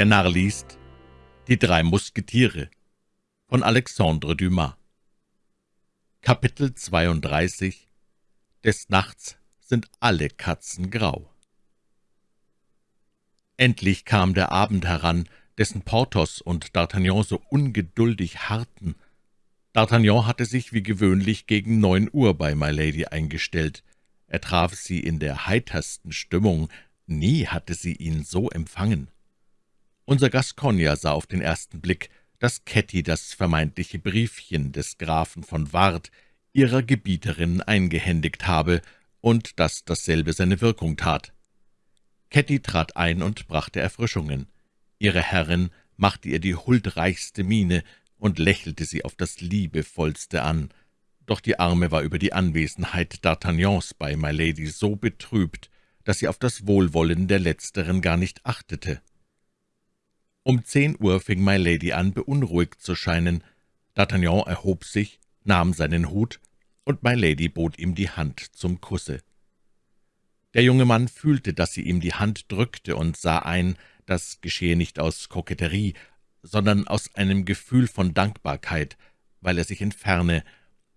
Der Narr liest Die drei Musketiere von Alexandre Dumas Kapitel 32 Des Nachts sind alle Katzen grau Endlich kam der Abend heran, dessen Porthos und D'Artagnan so ungeduldig harrten. D'Artagnan hatte sich wie gewöhnlich gegen neun Uhr bei Milady eingestellt. Er traf sie in der heitersten Stimmung, nie hatte sie ihn so empfangen. Unser Gascogner sah auf den ersten Blick, dass Ketty das vermeintliche Briefchen des Grafen von Ward ihrer Gebieterin eingehändigt habe und dass dasselbe seine Wirkung tat. Ketty trat ein und brachte Erfrischungen. Ihre Herrin machte ihr die huldreichste Miene und lächelte sie auf das liebevollste an. Doch die Arme war über die Anwesenheit D'Artagnans bei Milady so betrübt, dass sie auf das Wohlwollen der Letzteren gar nicht achtete. Um zehn Uhr fing Milady an, beunruhigt zu scheinen. D'Artagnan erhob sich, nahm seinen Hut, und Milady bot ihm die Hand zum Kusse. Der junge Mann fühlte, dass sie ihm die Hand drückte und sah ein, das geschehe nicht aus Koketterie, sondern aus einem Gefühl von Dankbarkeit, weil er sich entferne.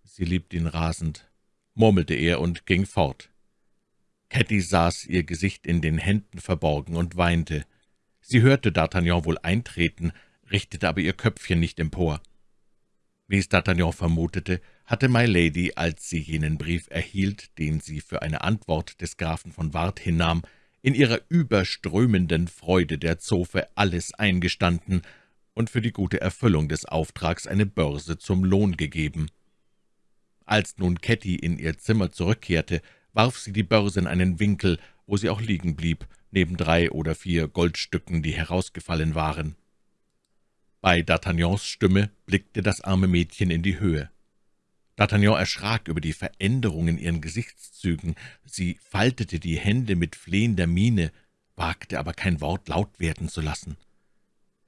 Sie liebt ihn rasend, murmelte er und ging fort. Ketty saß, ihr Gesicht in den Händen verborgen und weinte. Sie hörte D'Artagnan wohl eintreten, richtete aber ihr Köpfchen nicht empor. Wie es D'Artagnan vermutete, hatte Milady, als sie jenen Brief erhielt, den sie für eine Antwort des Grafen von Ward hinnahm, in ihrer überströmenden Freude der Zofe alles eingestanden und für die gute Erfüllung des Auftrags eine Börse zum Lohn gegeben. Als nun Ketty in ihr Zimmer zurückkehrte, warf sie die Börse in einen Winkel, wo sie auch liegen blieb, neben drei oder vier Goldstücken, die herausgefallen waren. Bei D'Artagnans Stimme blickte das arme Mädchen in die Höhe. D'Artagnan erschrak über die Veränderung in ihren Gesichtszügen. Sie faltete die Hände mit flehender Miene, wagte aber kein Wort laut werden zu lassen.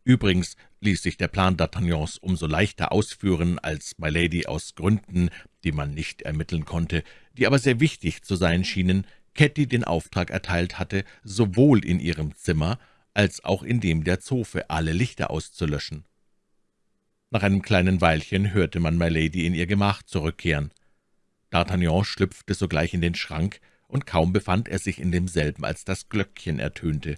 Übrigens ließ sich der Plan D'Artagnans umso leichter ausführen, als Milady aus Gründen, die man nicht ermitteln konnte, die aber sehr wichtig zu sein schienen, Ketty den Auftrag erteilt hatte, sowohl in ihrem Zimmer als auch in dem der Zofe alle Lichter auszulöschen. Nach einem kleinen Weilchen hörte man Milady in ihr Gemach zurückkehren. D'Artagnan schlüpfte sogleich in den Schrank, und kaum befand er sich in demselben, als das Glöckchen ertönte.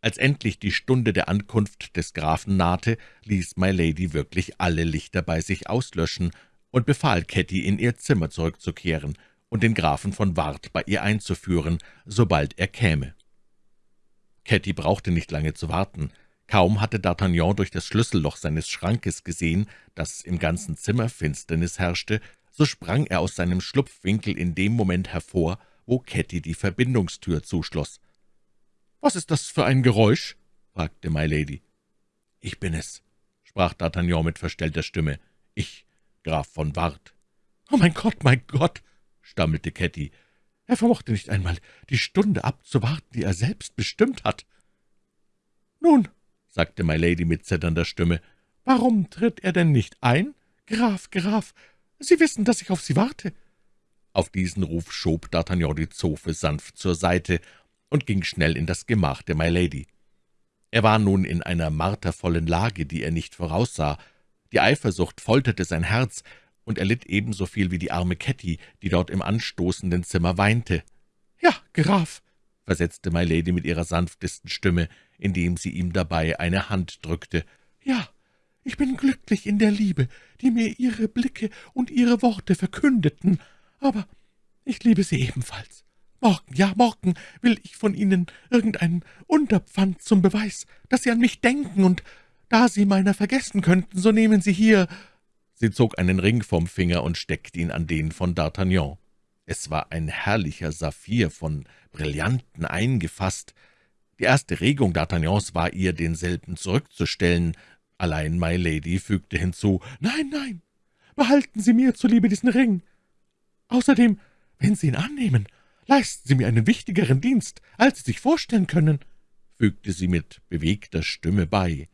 Als endlich die Stunde der Ankunft des Grafen nahte, ließ Milady wirklich alle Lichter bei sich auslöschen und befahl Ketty, in ihr Zimmer zurückzukehren und den Grafen von Ward bei ihr einzuführen, sobald er käme. Ketty brauchte nicht lange zu warten. Kaum hatte D'Artagnan durch das Schlüsselloch seines Schrankes gesehen, dass im ganzen Zimmer Finsternis herrschte, so sprang er aus seinem Schlupfwinkel in dem Moment hervor, wo Ketty die Verbindungstür zuschloss. »Was ist das für ein Geräusch?« fragte Milady. »Ich bin es«, sprach D'Artagnan mit verstellter Stimme. »Ich, Graf von Ward.« »Oh, mein Gott, mein Gott«, stammelte Ketty. Er vermochte nicht einmal, die Stunde abzuwarten, die er selbst bestimmt hat. »Nun«, sagte Milady mit zitternder Stimme, »warum tritt er denn nicht ein? Graf, Graf, Sie wissen, dass ich auf Sie warte.« Auf diesen Ruf schob D'Artagnan die Zofe sanft zur Seite und ging schnell in das Gemach der Milady. Er war nun in einer martervollen Lage, die er nicht voraussah. Die Eifersucht folterte sein Herz, und er litt ebenso viel wie die arme Ketty, die dort im anstoßenden Zimmer weinte. »Ja, Graf«, versetzte Milady mit ihrer sanftesten Stimme, indem sie ihm dabei eine Hand drückte. »Ja, ich bin glücklich in der Liebe, die mir Ihre Blicke und Ihre Worte verkündeten, aber ich liebe Sie ebenfalls. Morgen, ja, morgen will ich von Ihnen irgendein Unterpfand zum Beweis, dass Sie an mich denken, und da Sie meiner vergessen könnten, so nehmen Sie hier Sie zog einen Ring vom Finger und steckte ihn an den von D'Artagnan. Es war ein herrlicher Saphir, von Brillanten eingefasst. Die erste Regung D'Artagnans war ihr, denselben zurückzustellen. Allein My Lady fügte hinzu, »Nein, nein, behalten Sie mir zuliebe diesen Ring. Außerdem, wenn Sie ihn annehmen, leisten Sie mir einen wichtigeren Dienst, als Sie sich vorstellen können«, fügte sie mit bewegter Stimme bei.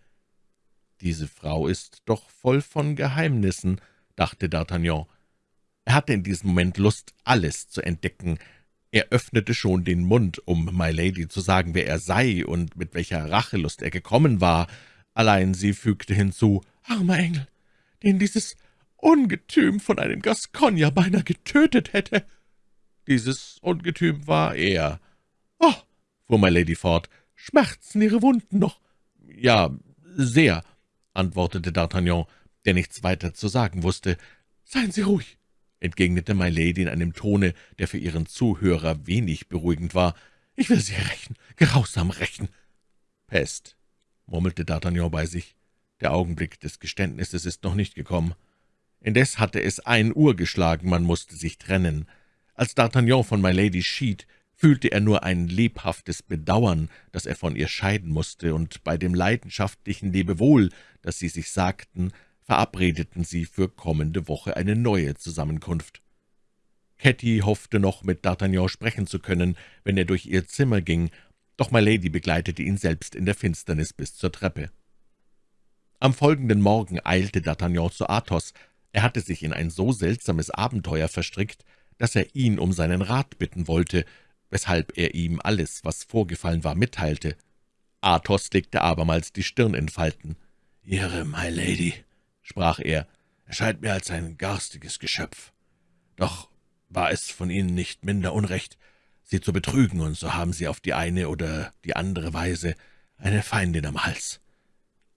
»Diese Frau ist doch voll von Geheimnissen«, dachte D'Artagnan. Er hatte in diesem Moment Lust, alles zu entdecken. Er öffnete schon den Mund, um My Lady zu sagen, wer er sei und mit welcher Rachelust er gekommen war, allein sie fügte hinzu, »Armer Engel, den dieses Ungetüm von einem Gascogner beinahe getötet hätte.« Dieses Ungetüm war er. »Oh«, fuhr My Lady fort, »schmerzen Ihre Wunden noch?« »Ja, sehr«, antwortete D'Artagnan, der nichts weiter zu sagen wusste. »Seien Sie ruhig«, entgegnete My Lady in einem Tone, der für ihren Zuhörer wenig beruhigend war. »Ich will Sie rächen, grausam rächen.« »Pest«, murmelte D'Artagnan bei sich. »Der Augenblick des Geständnisses ist noch nicht gekommen.« Indes hatte es ein Uhr geschlagen, man musste sich trennen. Als D'Artagnan von My Lady schied, fühlte er nur ein lebhaftes Bedauern, dass er von ihr scheiden musste, und bei dem leidenschaftlichen Lebewohl, das sie sich sagten, verabredeten sie für kommende Woche eine neue Zusammenkunft. Ketty hoffte noch, mit D'Artagnan sprechen zu können, wenn er durch ihr Zimmer ging, doch My Lady begleitete ihn selbst in der Finsternis bis zur Treppe. Am folgenden Morgen eilte D'Artagnan zu Athos. Er hatte sich in ein so seltsames Abenteuer verstrickt, dass er ihn um seinen Rat bitten wollte, weshalb er ihm alles, was vorgefallen war, mitteilte. Athos legte abermals die Stirn in Falten. »Ihre My Lady«, sprach er, »erscheint mir als ein garstiges Geschöpf. Doch war es von Ihnen nicht minder Unrecht, Sie zu betrügen, und so haben Sie auf die eine oder die andere Weise eine Feindin am Hals.«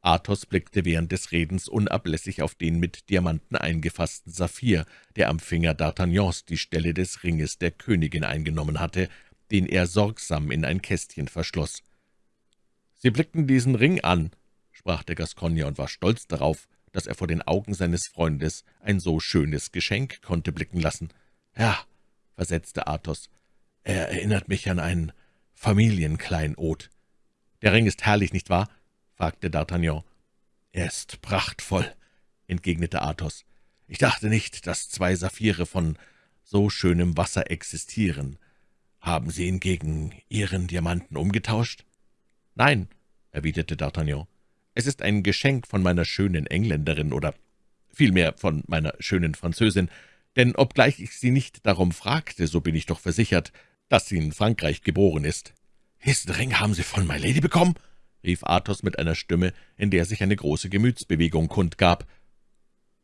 Athos blickte während des Redens unablässig auf den mit Diamanten eingefassten Saphir, der am Finger D'Artagnans die Stelle des Ringes der Königin eingenommen hatte, den er sorgsam in ein Kästchen verschloss. »Sie blickten diesen Ring an«, sprach der Gascogner und war stolz darauf, dass er vor den Augen seines Freundes ein so schönes Geschenk konnte blicken lassen. »Ja«, versetzte Athos, »er erinnert mich an ein Familienkleinod.« »Der Ring ist herrlich, nicht wahr?« Fragte D'Artagnan. »Er ist prachtvoll«, entgegnete Athos. »Ich dachte nicht, dass zwei Saphire von so schönem Wasser existieren. Haben Sie ihn gegen Ihren Diamanten umgetauscht?« »Nein«, erwiderte D'Artagnan. »Es ist ein Geschenk von meiner schönen Engländerin oder vielmehr von meiner schönen Französin, denn obgleich ich sie nicht darum fragte, so bin ich doch versichert, dass sie in Frankreich geboren ist.« »Diesen Ring haben Sie von My Lady bekommen?« Rief Athos mit einer Stimme, in der sich eine große Gemütsbewegung kundgab.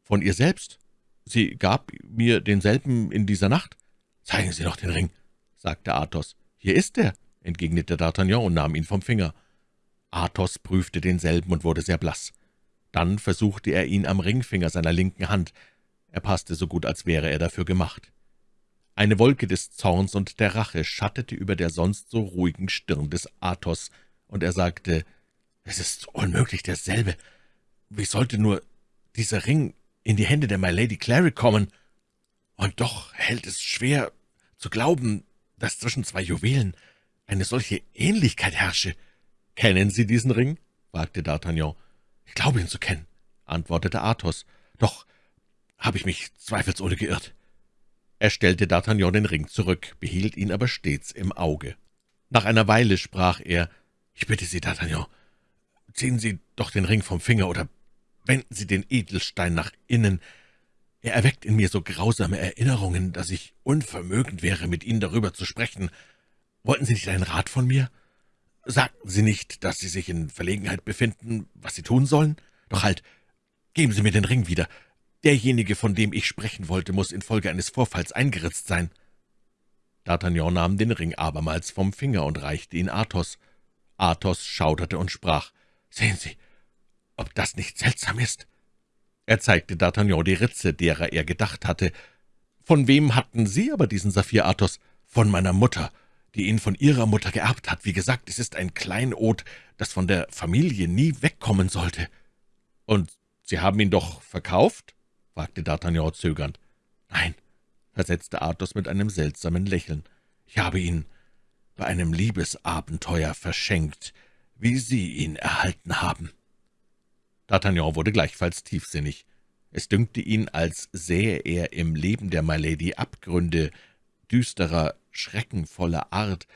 »Von ihr selbst? Sie gab mir denselben in dieser Nacht?« »Zeigen Sie noch den Ring«, sagte Athos. »Hier ist er«, entgegnete D'Artagnan und nahm ihn vom Finger. Athos prüfte denselben und wurde sehr blass. Dann versuchte er ihn am Ringfinger seiner linken Hand. Er passte so gut, als wäre er dafür gemacht. Eine Wolke des Zorns und der Rache schattete über der sonst so ruhigen Stirn des Athos, und er sagte, »Es ist unmöglich derselbe. Wie sollte nur dieser Ring in die Hände der My Lady Clary kommen? Und doch hält es schwer zu glauben, dass zwischen zwei Juwelen eine solche Ähnlichkeit herrsche.« »Kennen Sie diesen Ring?« fragte D'Artagnan. »Ich glaube ihn zu kennen«, antwortete Athos. »Doch habe ich mich zweifelsohne geirrt.« Er stellte D'Artagnan den Ring zurück, behielt ihn aber stets im Auge. Nach einer Weile sprach er, »Ich bitte Sie, D'Artagnan, ziehen Sie doch den Ring vom Finger oder wenden Sie den Edelstein nach innen. Er erweckt in mir so grausame Erinnerungen, dass ich unvermögend wäre, mit Ihnen darüber zu sprechen. Wollten Sie nicht einen Rat von mir? Sagten Sie nicht, dass Sie sich in Verlegenheit befinden, was Sie tun sollen? Doch halt, geben Sie mir den Ring wieder. Derjenige, von dem ich sprechen wollte, muss infolge eines Vorfalls eingeritzt sein.« D'Artagnan nahm den Ring abermals vom Finger und reichte ihn Athos. Athos schauderte und sprach, »Sehen Sie, ob das nicht seltsam ist?« Er zeigte D'Artagnan die Ritze, derer er gedacht hatte. »Von wem hatten Sie aber diesen Saphir, Athos?« »Von meiner Mutter, die ihn von ihrer Mutter geerbt hat. Wie gesagt, es ist ein Kleinod, das von der Familie nie wegkommen sollte.« »Und Sie haben ihn doch verkauft?« fragte D'Artagnan zögernd. »Nein«, versetzte Athos mit einem seltsamen Lächeln, »ich habe ihn bei einem Liebesabenteuer verschenkt, wie Sie ihn erhalten haben.« D'Artagnan wurde gleichfalls tiefsinnig. Es dünkte ihn, als sähe er im Leben der My Lady Abgründe düsterer, schreckenvoller Art.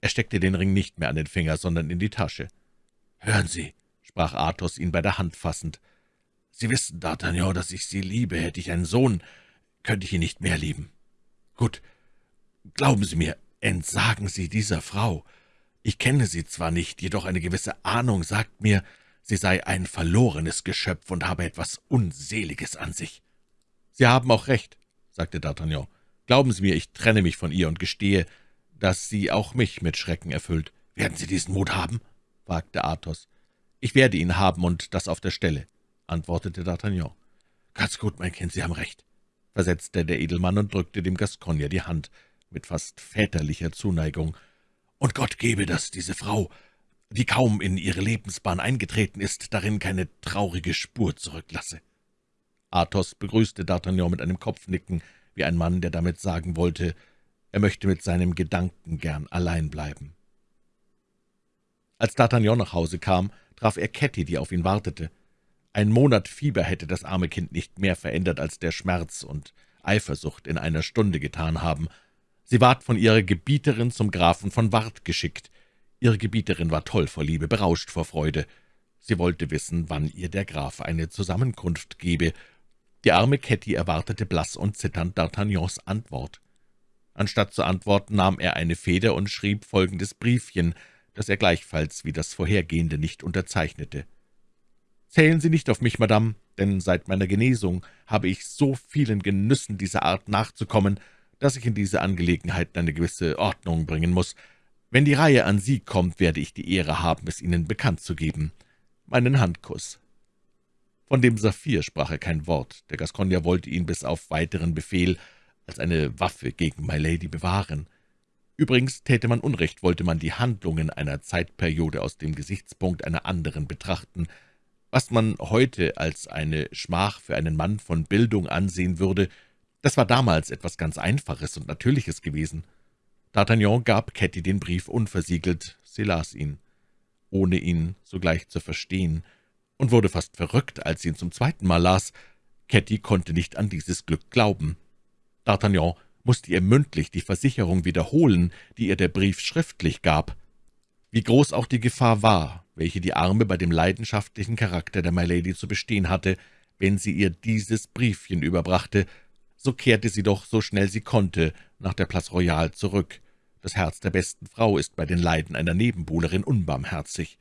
Er steckte den Ring nicht mehr an den Finger, sondern in die Tasche. »Hören Sie«, sprach Athos, ihn bei der Hand fassend, »Sie wissen, D'Artagnan, dass ich Sie liebe. Hätte ich einen Sohn, könnte ich ihn nicht mehr lieben. Gut, glauben Sie mir, »Entsagen Sie dieser Frau. Ich kenne sie zwar nicht, jedoch eine gewisse Ahnung sagt mir, sie sei ein verlorenes Geschöpf und habe etwas Unseliges an sich.« »Sie haben auch recht«, sagte D'Artagnan. »Glauben Sie mir, ich trenne mich von ihr und gestehe, dass sie auch mich mit Schrecken erfüllt.« »Werden Sie diesen Mut haben?« fragte Athos. »Ich werde ihn haben, und das auf der Stelle«, antwortete D'Artagnan. »Ganz gut, mein Kind, Sie haben recht«, versetzte der Edelmann und drückte dem Gascogner die Hand mit fast väterlicher Zuneigung. »Und Gott gebe, dass diese Frau, die kaum in ihre Lebensbahn eingetreten ist, darin keine traurige Spur zurücklasse.« Athos begrüßte D'Artagnan mit einem Kopfnicken, wie ein Mann, der damit sagen wollte, er möchte mit seinem Gedanken gern allein bleiben. Als D'Artagnan nach Hause kam, traf er Ketty, die auf ihn wartete. Ein Monat Fieber hätte das arme Kind nicht mehr verändert, als der Schmerz und Eifersucht in einer Stunde getan haben. Sie ward von ihrer Gebieterin zum Grafen von Ward geschickt. Ihre Gebieterin war toll vor Liebe, berauscht vor Freude. Sie wollte wissen, wann ihr der Graf eine Zusammenkunft gebe. Die arme Ketty erwartete blass und zitternd D'Artagnans Antwort. Anstatt zu antworten, nahm er eine Feder und schrieb folgendes Briefchen, das er gleichfalls wie das vorhergehende nicht unterzeichnete. »Zählen Sie nicht auf mich, Madame, denn seit meiner Genesung habe ich so vielen Genüssen dieser Art nachzukommen, dass ich in diese Angelegenheit eine gewisse Ordnung bringen muss. Wenn die Reihe an Sie kommt, werde ich die Ehre haben, es Ihnen bekannt zu geben. Meinen Handkuss.« Von dem Saphir sprach er kein Wort. Der Gascogner wollte ihn bis auf weiteren Befehl als eine Waffe gegen My Lady bewahren. Übrigens täte man Unrecht, wollte man die Handlungen einer Zeitperiode aus dem Gesichtspunkt einer anderen betrachten – was man heute als eine Schmach für einen Mann von Bildung ansehen würde, das war damals etwas ganz Einfaches und Natürliches gewesen. D'Artagnan gab Ketty den Brief unversiegelt, sie las ihn, ohne ihn sogleich zu verstehen, und wurde fast verrückt, als sie ihn zum zweiten Mal las. Ketty konnte nicht an dieses Glück glauben. D'Artagnan musste ihr mündlich die Versicherung wiederholen, die ihr der Brief schriftlich gab. Wie groß auch die Gefahr war, welche die Arme bei dem leidenschaftlichen Charakter der Milady zu bestehen hatte, wenn sie ihr dieses Briefchen überbrachte, so kehrte sie doch, so schnell sie konnte, nach der Place Royale zurück. Das Herz der besten Frau ist bei den Leiden einer Nebenbuhlerin unbarmherzig.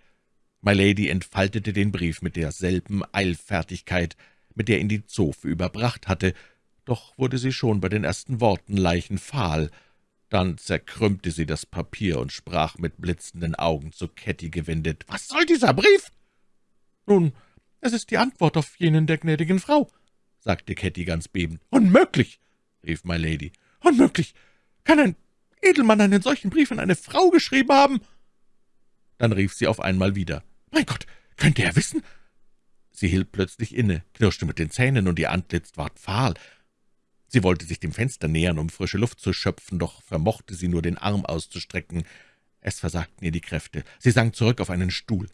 Milady entfaltete den Brief mit derselben Eilfertigkeit, mit der ihn die Zofe überbracht hatte, doch wurde sie schon bei den ersten Worten leichenfahl, dann zerkrümmte sie das Papier und sprach mit blitzenden Augen zu Ketty gewendet. »Was soll dieser Brief?« »Nun, es ist die Antwort auf jenen der gnädigen Frau«, sagte Ketty ganz bebend. »Unmöglich«, rief My Lady. »Unmöglich! Kann ein Edelmann einen solchen Brief an eine Frau geschrieben haben?« Dann rief sie auf einmal wieder. »Mein Gott, könnte er wissen?« Sie hielt plötzlich inne, knirschte mit den Zähnen, und ihr Antlitz ward fahl. Sie wollte sich dem Fenster nähern, um frische Luft zu schöpfen, doch vermochte sie nur, den Arm auszustrecken. Es versagten ihr die Kräfte. Sie sank zurück auf einen Stuhl.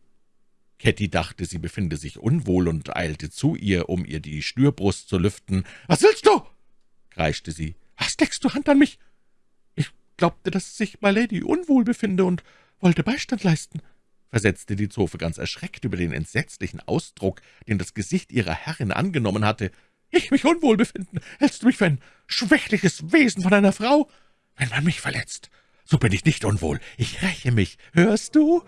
Ketty dachte, sie befinde sich unwohl und eilte zu ihr, um ihr die Schnürbrust zu lüften. »Was willst du?« kreischte sie. »Was leckst du Hand an mich?« »Ich glaubte, dass sich my Lady unwohl befinde und wollte Beistand leisten«, versetzte die Zofe ganz erschreckt über den entsetzlichen Ausdruck, den das Gesicht ihrer Herrin angenommen hatte ich mich unwohl befinden, hältst du mich für ein schwächliches Wesen von einer Frau? Wenn man mich verletzt, so bin ich nicht unwohl. Ich räche mich, hörst du?«